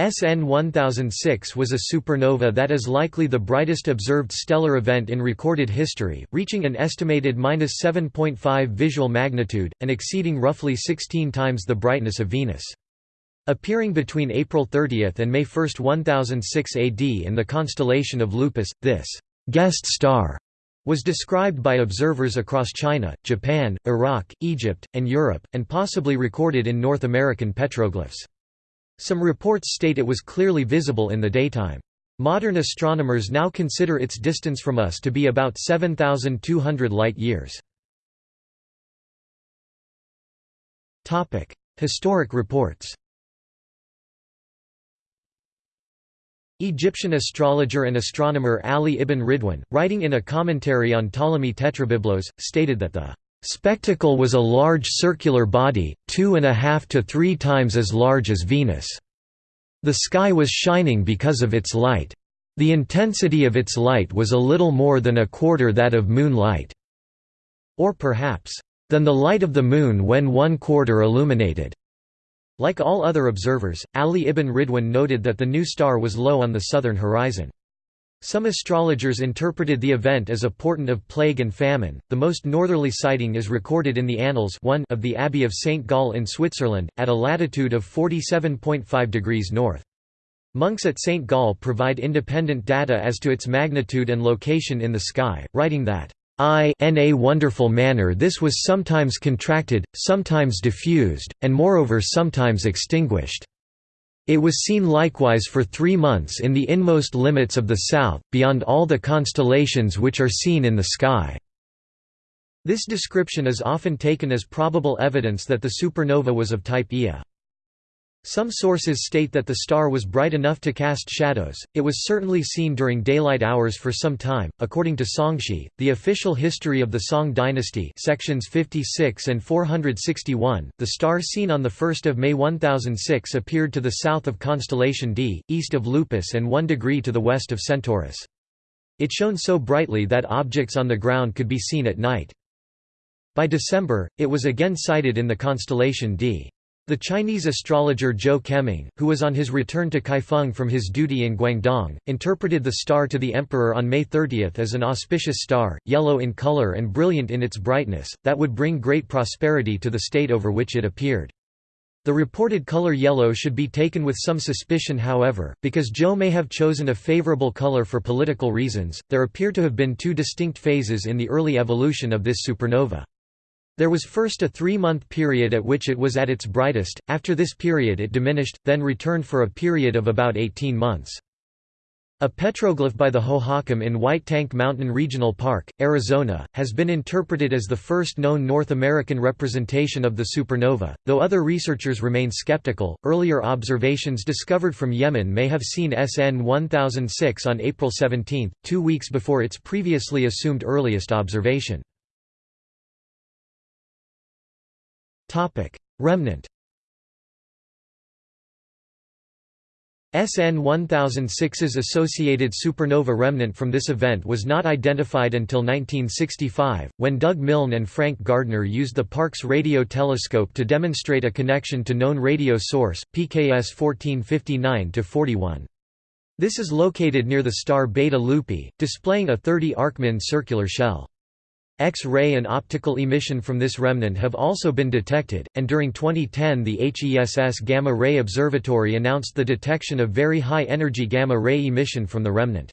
SN 1006 was a supernova that is likely the brightest observed stellar event in recorded history, reaching an estimated 7.5 visual magnitude, and exceeding roughly 16 times the brightness of Venus. Appearing between April 30 and May 1 1006 AD in the constellation of Lupus, this «guest star» was described by observers across China, Japan, Iraq, Egypt, and Europe, and possibly recorded in North American petroglyphs. Some reports state it was clearly visible in the daytime. Modern astronomers now consider its distance from us to be about 7,200 light-years. Historic reports Egyptian astrologer and astronomer Ali ibn Ridwan, writing in a commentary on Ptolemy Tetrabiblos, stated that the Spectacle was a large circular body, two and a half to three times as large as Venus. The sky was shining because of its light. The intensity of its light was a little more than a quarter that of moonlight, or perhaps, than the light of the moon when one quarter illuminated. Like all other observers, Ali ibn Ridwan noted that the new star was low on the southern horizon. Some astrologers interpreted the event as a portent of plague and famine. The most northerly sighting is recorded in the Annals 1 of the Abbey of St. Gall in Switzerland, at a latitude of 47.5 degrees north. Monks at St. Gall provide independent data as to its magnitude and location in the sky, writing that, I in a wonderful manner this was sometimes contracted, sometimes diffused, and moreover sometimes extinguished. It was seen likewise for three months in the inmost limits of the south, beyond all the constellations which are seen in the sky." This description is often taken as probable evidence that the supernova was of type Ia. Some sources state that the star was bright enough to cast shadows. It was certainly seen during daylight hours for some time. According to Songshi, the official history of the Song dynasty, sections 56 and 461, the star seen on the 1st of May 1006 appeared to the south of constellation Di, east of Lupus and 1 degree to the west of Centaurus. It shone so brightly that objects on the ground could be seen at night. By December, it was again sighted in the constellation Di. The Chinese astrologer Zhou Keming, who was on his return to Kaifeng from his duty in Guangdong, interpreted the star to the emperor on May 30 as an auspicious star, yellow in color and brilliant in its brightness, that would bring great prosperity to the state over which it appeared. The reported color yellow should be taken with some suspicion however, because Zhou may have chosen a favorable color for political reasons. There appear to have been two distinct phases in the early evolution of this supernova. There was first a three-month period at which it was at its brightest, after this period it diminished, then returned for a period of about 18 months. A petroglyph by the Hohokam in White Tank Mountain Regional Park, Arizona, has been interpreted as the first known North American representation of the supernova, though other researchers remain skeptical. Earlier observations discovered from Yemen may have seen SN 1006 on April 17, two weeks before its previously assumed earliest observation. Topic: Remnant. SN 1006's associated supernova remnant from this event was not identified until 1965, when Doug Milne and Frank Gardner used the Parkes radio telescope to demonstrate a connection to known radio source, PKS 1459-41. This is located near the star Beta Lupi, displaying a 30 Arcmin circular shell. X-ray and optical emission from this remnant have also been detected, and during 2010 the HESS Gamma Ray Observatory announced the detection of very high-energy gamma-ray emission from the remnant.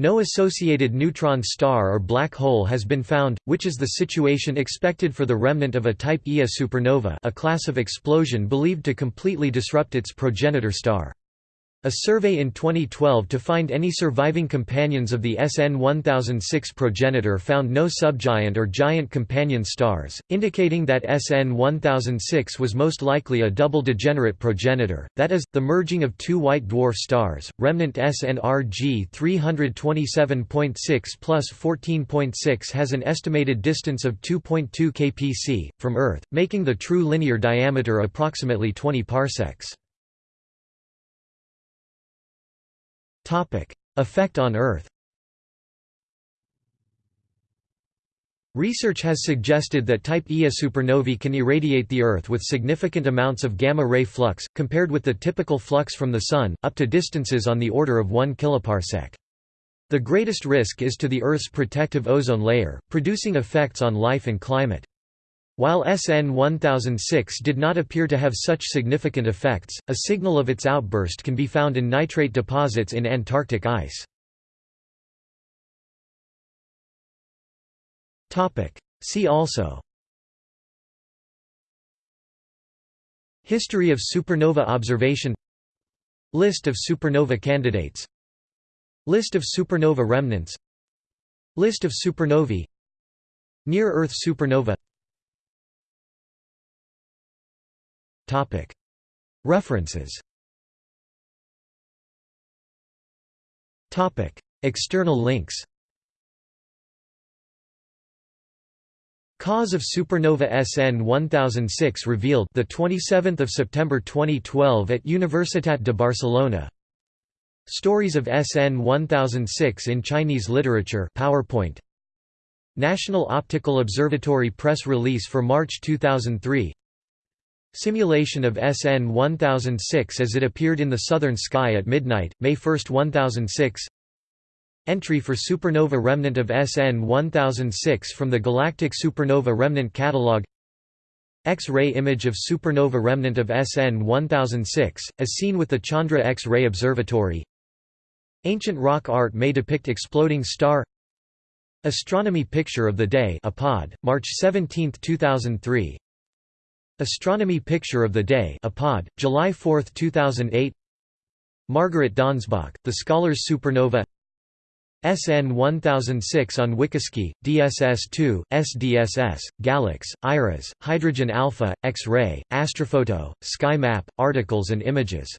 No associated neutron star or black hole has been found, which is the situation expected for the remnant of a type Ia supernova a class of explosion believed to completely disrupt its progenitor star. A survey in 2012 to find any surviving companions of the SN 1006 progenitor found no subgiant or giant companion stars, indicating that SN 1006 was most likely a double degenerate progenitor, that is, the merging of two white dwarf stars. Remnant SNRG 327.6 plus 14.6 has an estimated distance of 2.2 kpc, from Earth, making the true linear diameter approximately 20 parsecs. Effect on Earth Research has suggested that Type Ia supernovae can irradiate the Earth with significant amounts of gamma-ray flux, compared with the typical flux from the Sun, up to distances on the order of 1 kiloparsec. The greatest risk is to the Earth's protective ozone layer, producing effects on life and climate. While SN 1006 did not appear to have such significant effects, a signal of its outburst can be found in nitrate deposits in Antarctic ice. See also. History of supernova observation. List of supernova candidates. List of supernova remnants. List of supernovae. Near-Earth supernova References External links Cause of supernova SN 1006 revealed the 27th of September 2012 at Universitat de Barcelona. Stories of SN 1006 in Chinese literature PowerPoint. National Optical Observatory press release for March 2003. Simulation of SN 1006 as it appeared in the southern sky at midnight, May 1, 1006 Entry for supernova remnant of SN 1006 from the Galactic Supernova Remnant Catalog. X-ray image of supernova remnant of SN 1006, as seen with the Chandra X-ray Observatory. Ancient rock art may depict exploding star. Astronomy Picture of the Day Apod, March 17, 2003 Astronomy Picture of the Day Apod, July 4, 2008 Margaret Donsbach, The Scholars Supernova. SN 1006 on WikiSky, DSS2, SDSS, GALEX, IRAS, Hydrogen Alpha, X-ray, Astrophoto, Sky Map, articles and images